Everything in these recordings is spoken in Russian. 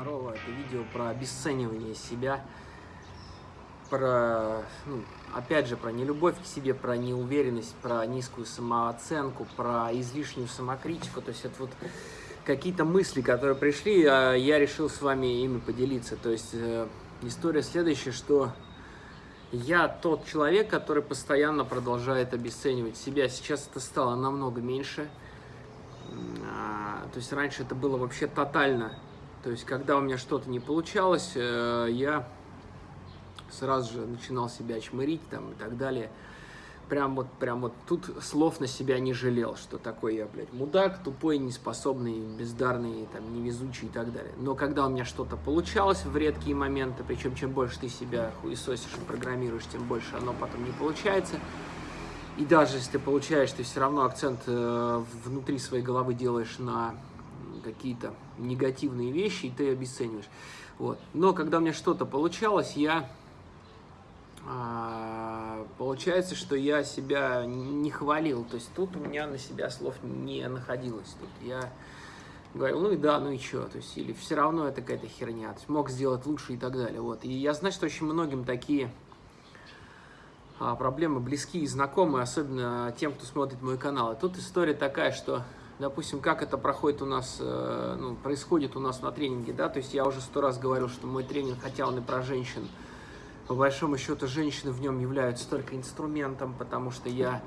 Здорово, это видео про обесценивание себя, про, ну, опять же, про нелюбовь к себе, про неуверенность, про низкую самооценку, про излишнюю самокритику. То есть это вот какие-то мысли, которые пришли, а я решил с вами ими поделиться. То есть э, история следующая, что я тот человек, который постоянно продолжает обесценивать себя. Сейчас это стало намного меньше. А, то есть раньше это было вообще тотально то есть, когда у меня что-то не получалось, э, я сразу же начинал себя чмырить там и так далее. Прям вот, прям вот тут слов на себя не жалел, что такой я, блядь, мудак, тупой, неспособный, бездарный, там, невезучий и так далее. Но когда у меня что-то получалось в редкие моменты, причем чем больше ты себя хуесосишь и программируешь, тем больше оно потом не получается. И даже если ты получаешь, ты все равно акцент э, внутри своей головы делаешь на какие-то негативные вещи, и ты обесцениваешь. Вот. Но когда у меня что-то получалось, я... А, получается, что я себя не хвалил. То есть тут у меня на себя слов не находилось. Тут я говорил, ну и да, ну и что, то есть, или все равно это какая-то херня, то есть, мог сделать лучше и так далее, вот. И я знаю, что очень многим такие а, проблемы близкие и знакомые, особенно тем, кто смотрит мой канал. И тут история такая, что допустим, как это проходит у нас, э, ну, происходит у нас на тренинге, да, то есть я уже сто раз говорил, что мой тренинг, хотя он и про женщин, по большому счету женщины в нем являются только инструментом, потому что я,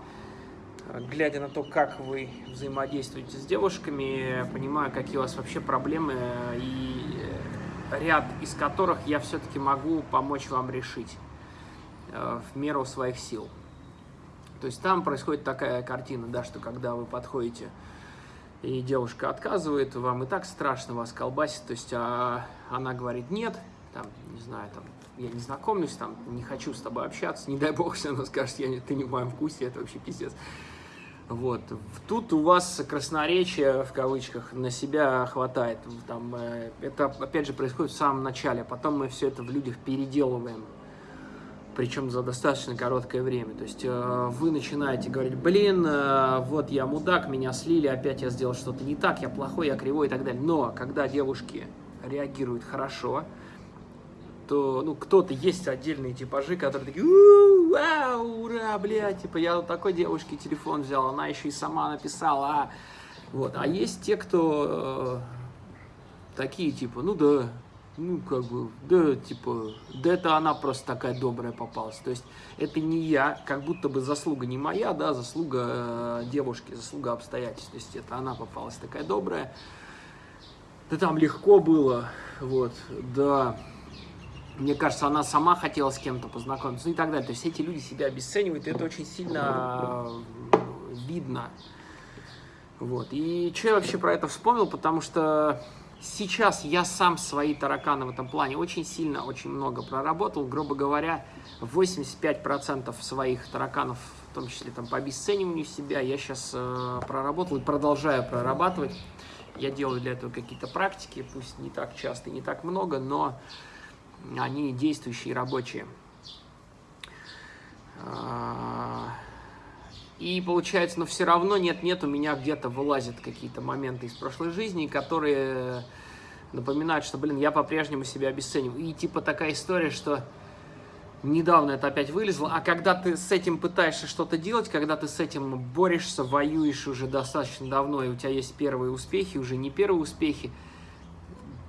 э, глядя на то, как вы взаимодействуете с девушками, понимаю, какие у вас вообще проблемы, и ряд из которых я все-таки могу помочь вам решить э, в меру своих сил. То есть там происходит такая картина, да, что когда вы подходите и девушка отказывает, вам и так страшно вас колбасит, то есть а, она говорит нет, там, не знаю, там, я не знакомлюсь, там, не хочу с тобой общаться, не дай бог, если она скажет, я, ты не в моем вкусе, это вообще пиздец. Вот. Тут у вас красноречие, в кавычках, на себя хватает. Там, э, это, опять же, происходит в самом начале, потом мы все это в людях переделываем причем за достаточно короткое время. То есть э, вы начинаете говорить, блин, э, вот я мудак, меня слили, опять я сделал что-то не так, я плохой, я кривой и так далее. Но когда девушки реагируют хорошо, то, ну, кто-то есть отдельные типажи, которые такие, вау, ура, блядь, типа, я у такой девушки телефон взял, она еще и сама написала, а... Вот, а есть те, кто э, такие, типа, ну да, ну, как бы, да, типа, да это она просто такая добрая попалась. То есть это не я, как будто бы заслуга не моя, да, заслуга э, девушки, заслуга обстоятельств. То есть это она попалась такая добрая. Да там легко было, вот, да. Мне кажется, она сама хотела с кем-то познакомиться, ну и так далее. То есть эти люди себя обесценивают, и это очень сильно э, видно. Вот. И что я вообще про это вспомнил, потому что Сейчас я сам свои тараканы в этом плане очень сильно, очень много проработал. Грубо говоря, 85% своих тараканов, в том числе там, по обесцениванию себя, я сейчас э, проработал и продолжаю прорабатывать. Я делаю для этого какие-то практики, пусть не так часто и не так много, но они действующие, рабочие. И получается, но все равно нет-нет, у меня где-то вылазят какие-то моменты из прошлой жизни, которые напоминают, что, блин, я по-прежнему себя обесцениваю. И типа такая история, что недавно это опять вылезло, а когда ты с этим пытаешься что-то делать, когда ты с этим борешься, воюешь уже достаточно давно, и у тебя есть первые успехи, уже не первые успехи,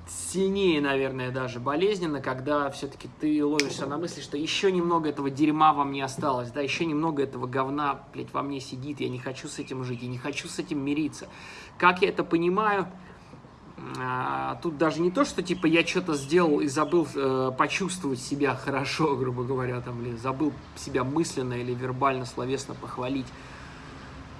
сильнее, наверное, даже болезненно, когда все-таки ты ловишься на мысли, что еще немного этого дерьма во мне осталось, да, еще немного этого говна, блядь, во мне сидит, я не хочу с этим жить, я не хочу с этим мириться. Как я это понимаю? А, тут даже не то, что типа я что-то сделал и забыл э, почувствовать себя хорошо, грубо говоря, там, или забыл себя мысленно или вербально, словесно похвалить.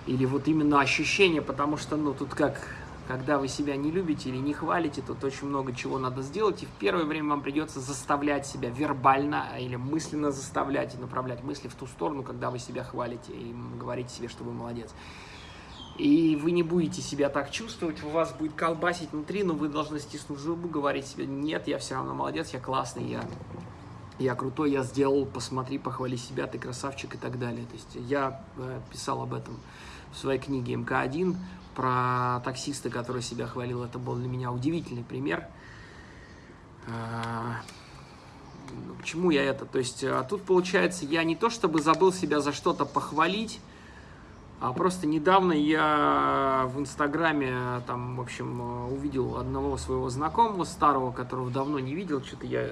Или вот именно ощущение, потому что, ну, тут как когда вы себя не любите или не хвалите, тут очень много чего надо сделать, и в первое время вам придется заставлять себя вербально или мысленно заставлять и направлять мысли в ту сторону, когда вы себя хвалите и говорите себе, что вы молодец. И вы не будете себя так чувствовать, у вас будет колбасить внутри, но вы должны стиснуть зубы, говорить себе, нет, я все равно молодец, я классный, я, я крутой, я сделал, посмотри, похвали себя, ты красавчик и так далее. То есть я э, писал об этом в своей книге МК-1, про таксиста, который себя хвалил, это был для меня удивительный пример. А, ну, к чему я это? То есть а тут, получается, я не то чтобы забыл себя за что-то похвалить, а просто недавно я в Инстаграме, там, в общем, увидел одного своего знакомого старого, которого давно не видел, что-то я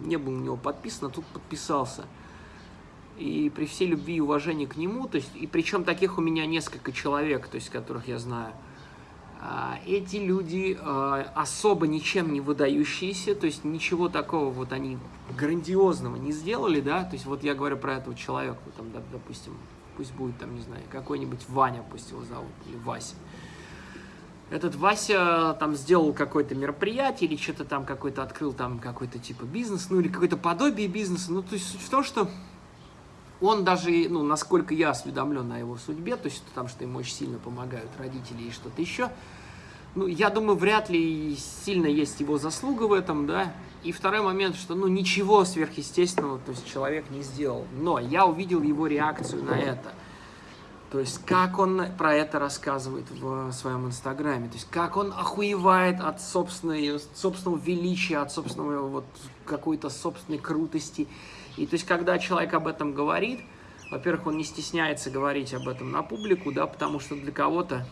не был на него подписан, а тут подписался. И при всей любви и уважении к нему, то есть, и причем таких у меня несколько человек, то есть, которых я знаю, а, эти люди а, особо ничем не выдающиеся, то есть ничего такого вот они грандиозного не сделали, да, то есть вот я говорю про этого человека, там, допустим, пусть будет там, не знаю, какой-нибудь Ваня, пусть его зовут, или Вася. Этот Вася там сделал какое-то мероприятие или что-то там какой-то открыл там какой-то типа бизнес, ну или какое-то подобие бизнеса. Ну, то есть в том, что он даже, ну, насколько я осведомлен о его судьбе, то есть там, что ему очень сильно помогают родители и что-то еще, ну, я думаю, вряд ли сильно есть его заслуга в этом, да. И второй момент, что, ну, ничего сверхъестественного, то есть человек не сделал. Но я увидел его реакцию на это. То есть, как он про это рассказывает в своем инстаграме. То есть, как он охуевает от собственной, собственного величия, от собственного вот какой-то собственной крутости. И то есть, когда человек об этом говорит, во-первых, он не стесняется говорить об этом на публику, да, потому что для кого-то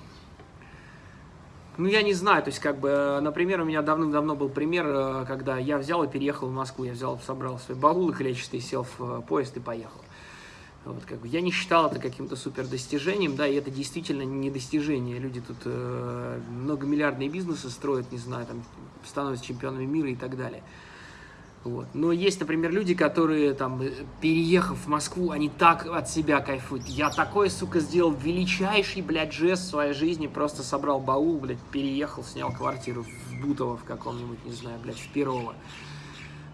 ну, я не знаю, то есть, как бы, например, у меня давным-давно был пример, э, когда я взял и переехал в Москву, я взял, собрал свой баул клетчатый, сел в э, поезд и поехал. Вот, как бы, я не считал это каким-то супер достижением, да, и это действительно не достижение. Люди тут э, многомиллиардные бизнесы строят, не знаю, там, становятся чемпионами мира и так далее. Вот. Но есть, например, люди, которые, там, переехав в Москву, они так от себя кайфуют. Я такой, сука, сделал величайший, блядь, жест в своей жизни. Просто собрал баул, блядь, переехал, снял квартиру в Бутово в каком-нибудь, не знаю, блядь, в Перово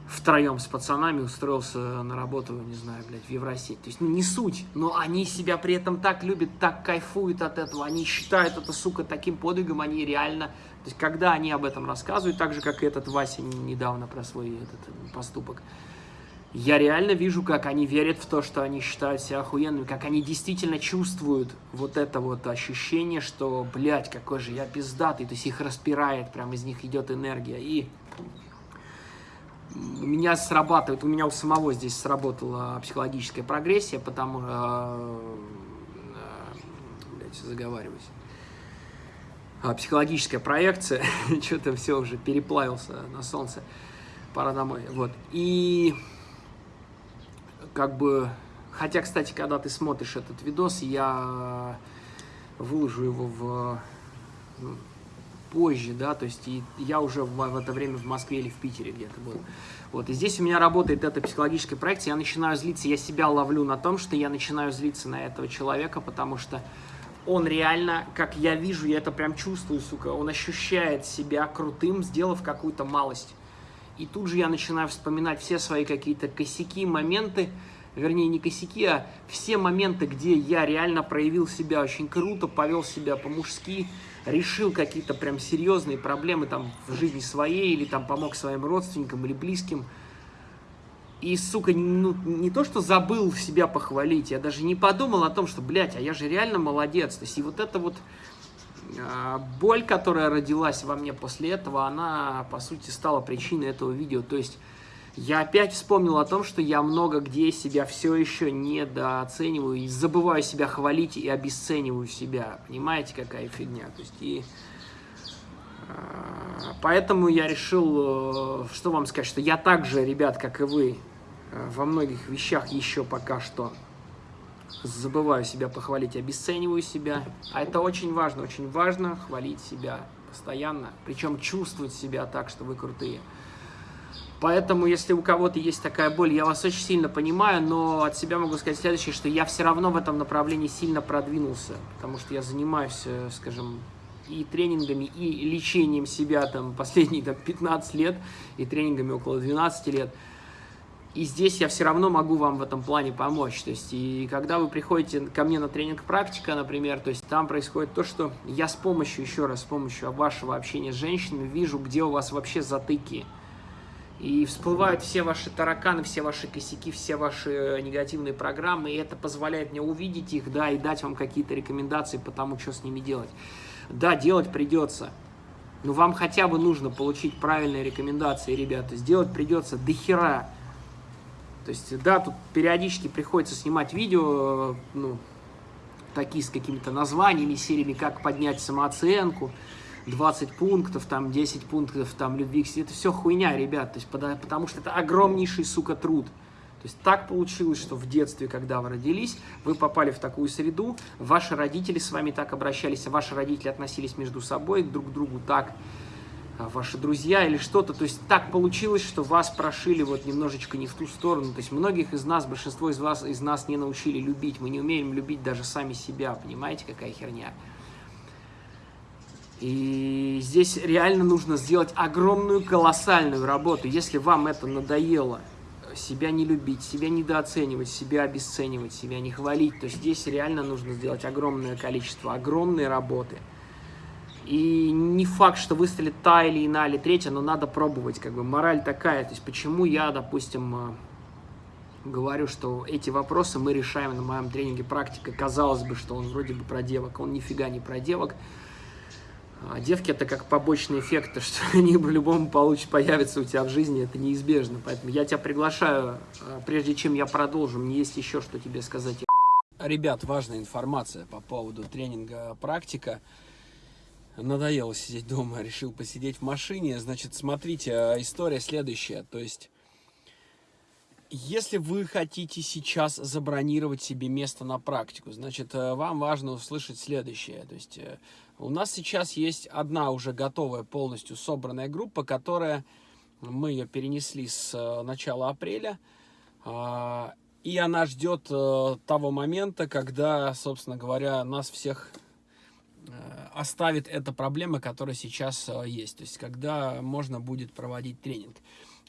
втроем с пацанами устроился на работу, не знаю, блядь, в Евросеть. То есть, ну, не суть, но они себя при этом так любят, так кайфуют от этого, они считают это, сука, таким подвигом, они реально... То есть, когда они об этом рассказывают, так же, как и этот Вася недавно про свой этот поступок, я реально вижу, как они верят в то, что они считают себя охуенными, как они действительно чувствуют вот это вот ощущение, что, блядь, какой же я пиздатый, то есть их распирает, прям из них идет энергия, и у меня срабатывает, у меня у самого здесь сработала психологическая прогрессия, потому что, э, блядь, заговариваюсь, а, психологическая проекция, что-то все уже переплавился на солнце, пора домой, вот, и как бы, хотя, кстати, когда ты смотришь этот видос, я выложу его в ну, позже, да, то есть и я уже в, в это время в Москве или в Питере где-то был. Вот, и здесь у меня работает эта психологическая проекция, я начинаю злиться, я себя ловлю на том, что я начинаю злиться на этого человека, потому что он реально, как я вижу, я это прям чувствую, сука, он ощущает себя крутым, сделав какую-то малость. И тут же я начинаю вспоминать все свои какие-то косяки, моменты, вернее, не косяки, а все моменты, где я реально проявил себя очень круто, повел себя по-мужски, решил какие-то прям серьезные проблемы там в жизни своей, или там помог своим родственникам или близким, и, сука, ну, не то, что забыл себя похвалить, я даже не подумал о том, что, блядь, а я же реально молодец. То есть, и вот эта вот э, боль, которая родилась во мне после этого, она, по сути, стала причиной этого видео. То есть, я опять вспомнил о том, что я много где себя все еще недооцениваю и забываю себя хвалить и обесцениваю себя. Понимаете, какая фигня? То есть и а, поэтому я решил, э, что вам сказать, что я также, ребят, как и вы, э, во многих вещах еще пока что забываю себя похвалить, обесцениваю себя. А это очень важно, очень важно хвалить себя постоянно, причем чувствовать себя так, что вы крутые. Поэтому, если у кого-то есть такая боль, я вас очень сильно понимаю, но от себя могу сказать следующее, что я все равно в этом направлении сильно продвинулся, потому что я занимаюсь, э, скажем, и тренингами, и лечением себя там последние там, 15 лет, и тренингами около 12 лет. И здесь я все равно могу вам в этом плане помочь. То есть, и когда вы приходите ко мне на тренинг практика, например, то есть там происходит то, что я с помощью, еще раз, с помощью вашего общения с женщинами вижу, где у вас вообще затыки и всплывают все ваши тараканы, все ваши косяки, все ваши негативные программы, и это позволяет мне увидеть их, да, и дать вам какие-то рекомендации по тому, что с ними делать. Да, делать придется. Ну, вам хотя бы нужно получить правильные рекомендации, ребята. Сделать придется до хера. То есть, да, тут периодически приходится снимать видео, ну, такие с какими-то названиями, сериями, как поднять самооценку, 20 пунктов, там, 10 пунктов, там, любви к себе. Это все хуйня, ребят, то есть, потому что это огромнейший, сука, труд. То есть так получилось, что в детстве, когда вы родились, вы попали в такую среду, ваши родители с вами так обращались, а ваши родители относились между собой друг к другу так, а ваши друзья или что-то. То есть так получилось, что вас прошили вот немножечко не в ту сторону. То есть многих из нас, большинство из вас, из нас не научили любить. Мы не умеем любить даже сами себя. Понимаете, какая херня? И здесь реально нужно сделать огромную, колоссальную работу. Если вам это надоело, себя не любить, себя недооценивать, себя обесценивать, себя не хвалить, то здесь реально нужно сделать огромное количество, огромной работы. И не факт, что выстрелит та или иная или третья, но надо пробовать, как бы мораль такая. То есть почему я, допустим, э, говорю, что эти вопросы мы решаем на моем тренинге практика. Казалось бы, что он вроде бы про девок, он нифига не про девок. А девки это как побочный эффект, что они по-любому получат, появятся у тебя в жизни, это неизбежно. Поэтому я тебя приглашаю, а, прежде чем я продолжу, мне есть еще что тебе сказать. Ребят, важная информация по поводу тренинга практика. Надоело сидеть дома, решил посидеть в машине. Значит, смотрите, а, история следующая. То есть, если вы хотите сейчас забронировать себе место на практику, значит, э, вам важно услышать следующее. То есть, э, у нас сейчас есть одна уже готовая, полностью собранная группа, которая, мы ее перенесли с э, начала апреля, а, и она ждет того момента, когда, собственно говоря, нас всех оставит эта проблема, которая сейчас есть, то есть когда можно будет проводить тренинг.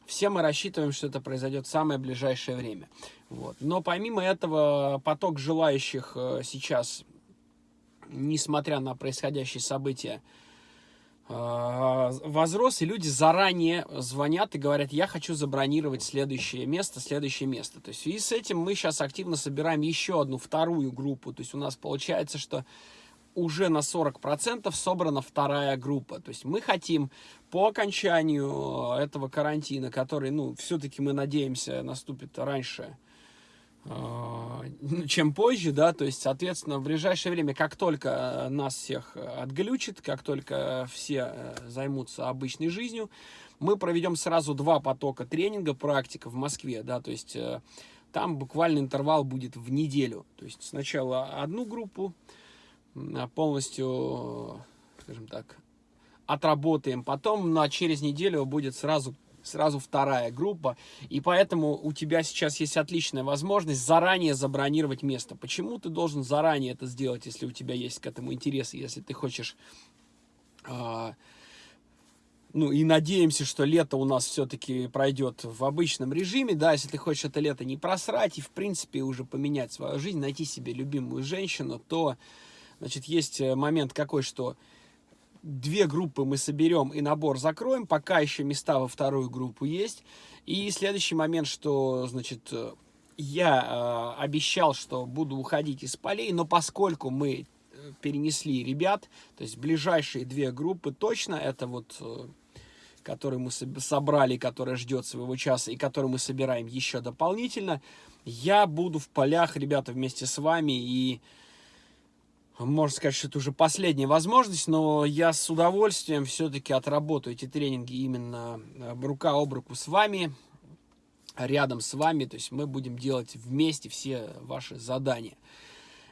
Все мы рассчитываем, что это произойдет в самое ближайшее время. Вот. Но помимо этого, поток желающих э, сейчас, несмотря на происходящие события, э, возрос, и люди заранее звонят и говорят, я хочу забронировать следующее место, следующее место. То есть и с этим мы сейчас активно собираем еще одну, вторую группу. То есть у нас получается, что уже на 40% собрана вторая группа. То есть мы хотим по окончанию этого карантина, который, ну, все-таки мы надеемся, наступит раньше, чем позже, да, то есть, соответственно, в ближайшее время, как только э, нас всех отглючит, как только все займутся обычной жизнью, мы проведем сразу два потока тренинга, практика в Москве, да, то есть там буквально интервал будет в неделю, то есть сначала одну группу, Э, полностью, скажем так, отработаем. Потом на через неделю будет сразу сразу вторая группа, и поэтому у тебя сейчас есть отличная возможность заранее забронировать место. Почему ты должен заранее это сделать, если у тебя есть к этому интерес, если ты хочешь... Э, ну и надеемся, что лето у нас все-таки пройдет в обычном режиме, да, если ты хочешь это лето не просрать и, в принципе, уже поменять свою жизнь, найти себе любимую женщину, то Значит, есть э, момент какой, что две группы мы соберем и набор закроем, пока еще места во вторую группу есть. И следующий момент, что, значит, э, я э, обещал, что буду уходить из полей, но поскольку мы э, перенесли ребят, то есть ближайшие две группы точно, это вот, э, которые мы собрали, которая ждет своего часа и которую мы собираем еще дополнительно, я буду в полях, ребята, вместе с вами и можно сказать, что это уже последняя возможность, но я с удовольствием все-таки отработаю эти тренинги именно э, рука об руку с вами, рядом с вами, то есть мы будем делать вместе все ваши задания.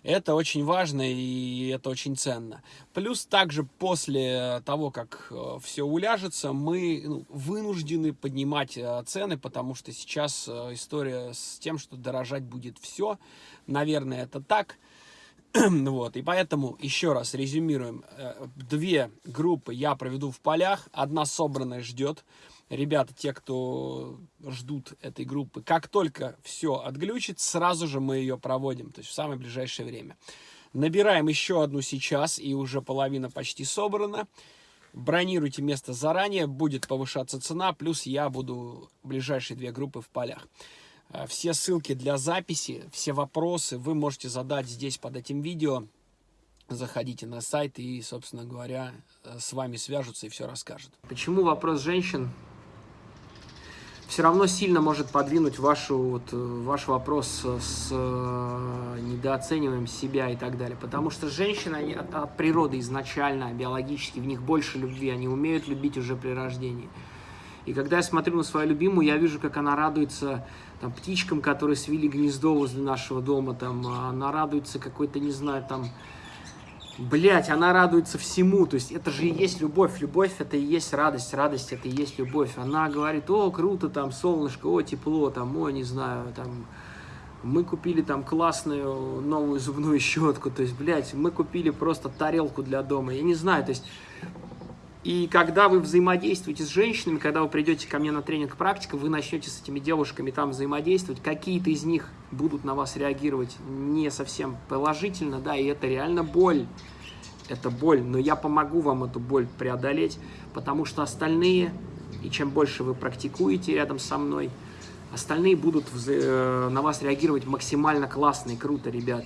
Это очень важно и это очень ценно. Плюс также после того, как э, все уляжется, мы ну, вынуждены поднимать э, цены, потому что сейчас история с тем, что дорожать будет все. Наверное, это так. вот, и поэтому, еще раз резюмируем, э, две группы я проведу в полях, одна собранная ждет, ребята, те, кто ждут этой группы, как только все отглючит, сразу же мы ее проводим, то есть в самое ближайшее время. Набираем еще одну сейчас, и уже половина почти собрана. Бронируйте место заранее, будет повышаться цена, плюс я буду ближайшие две группы в полях. Э, все ссылки для записи, все вопросы вы можете задать здесь под этим видео. заходите на сайт и, собственно говоря, с вами свяжутся и все расскажут. Почему вопрос женщин все равно сильно может подвинуть вашу, вот, ваш вопрос с э, недооцениваем себя и так далее. Потому что женщины они от, от природы изначально, биологически, в них больше любви, они умеют любить уже при рождении. И когда я смотрю на свою любимую, я вижу, как она радуется там, птичкам, которые свели гнездо возле нашего дома, там, она радуется какой-то, не знаю, там, Блять, она радуется всему, то есть это же и есть любовь, любовь это и есть радость, радость это и есть любовь. Она говорит, о, круто, там, солнышко, о, тепло, там, о, не знаю, там, мы купили там классную новую зубную щетку, то есть, блядь, мы купили просто тарелку для дома, я не знаю, то есть, и когда вы взаимодействуете с женщинами, когда вы придете ко мне на тренинг практика, вы начнете с этими девушками там взаимодействовать, какие-то из них будут на вас реагировать не совсем положительно, да, и это реально боль. Это боль, но я помогу вам эту боль преодолеть, потому что остальные, и чем больше вы практикуете рядом со мной, остальные будут э, на вас реагировать максимально классно и круто, ребят.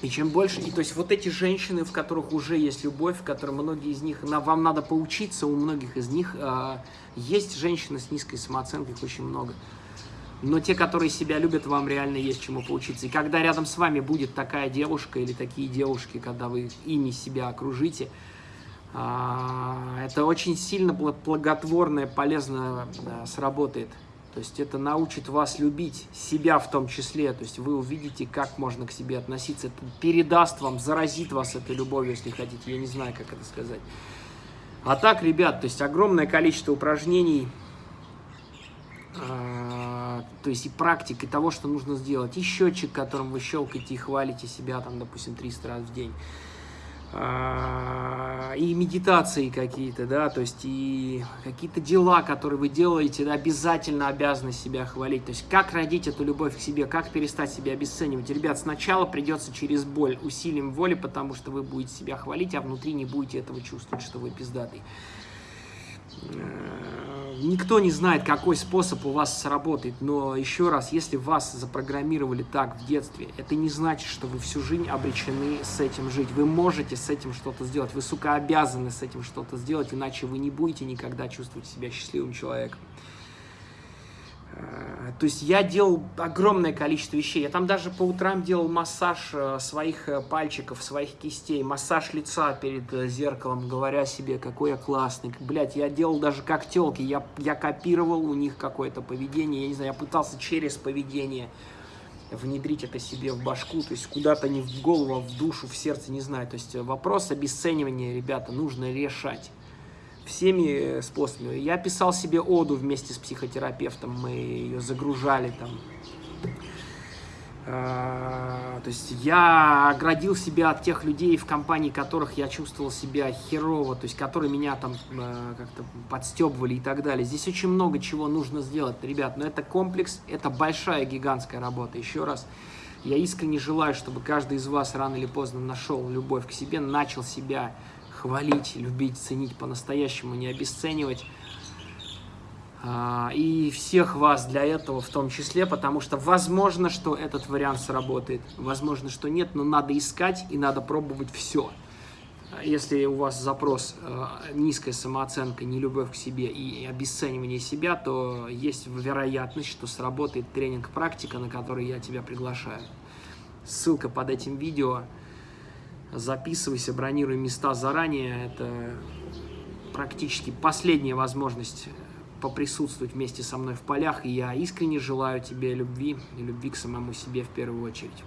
И чем больше, и то есть вот эти женщины, в которых уже есть любовь, в которых многие из них, на, вам надо поучиться, у многих из них э, есть женщины с низкой самооценкой, их очень много. Но те, которые себя любят, вам реально есть чему поучиться. И когда рядом с вами будет такая девушка или такие девушки, когда вы ими себя окружите, э, это очень сильно благотворно, полезно да, сработает. То есть это научит вас любить себя в том числе. То есть вы увидите, как можно к себе относиться. Это передаст вам, заразит вас этой любовью, если хотите. Я не знаю, как это сказать. А так, ребят, то есть огромное количество упражнений, э, то есть и практик, и того, что нужно сделать. И счетчик, которым вы щелкаете и хвалите себя, там, допустим, 300 раз в день. А, и медитации какие-то, да, то есть и какие-то дела, которые вы делаете, да, обязательно обязаны себя хвалить. То есть как родить эту любовь к себе, как перестать себя обесценивать. Ребят, сначала придется через боль, усилием воли, потому что вы будете себя хвалить, а внутри не будете этого чувствовать, что вы пиздатый. Никто не знает, какой способ у вас сработает, но еще раз, если вас запрограммировали так в детстве, это не значит, что вы всю жизнь обречены с этим жить. Вы можете с этим что-то сделать, вы, сука, обязаны с этим что-то сделать, иначе вы не будете никогда чувствовать себя счастливым человеком. Э, то есть я делал огромное количество вещей. Я там даже по утрам делал массаж э, своих э, пальчиков, своих кистей, массаж лица перед зеркалом, говоря себе, какой я классный. Блять, я делал даже как телки. Я, я копировал у них какое-то поведение. Я не знаю, я пытался через поведение внедрить это себе в башку, то есть куда-то не в голову, а в душу, в сердце, не знаю. То есть вопрос обесценивания, ребята, нужно решать всеми способами. Я писал себе оду вместе с психотерапевтом, мы ее загружали там. А, то есть я оградил себя от тех людей, в компании которых я чувствовал себя херово, то есть которые меня там а, как-то подстебывали и так далее. Здесь очень много чего нужно сделать, ребят, но это комплекс, это большая гигантская работа. Еще раз, я искренне желаю, чтобы каждый из вас рано или поздно нашел любовь к себе, начал себя хвалить, любить, ценить по-настоящему, не обесценивать. А, и всех вас для этого в том числе, потому что возможно, что этот вариант сработает, возможно, что нет, но надо искать и надо пробовать все. Если у вас запрос э, низкая самооценка, нелюбовь к себе и обесценивание себя, то есть вероятность, что сработает тренинг-практика, на который я тебя приглашаю. Ссылка под этим видео записывайся, бронируй места заранее. Это практически последняя возможность поприсутствовать вместе со мной в полях. И я искренне желаю тебе любви и любви к самому себе в первую очередь.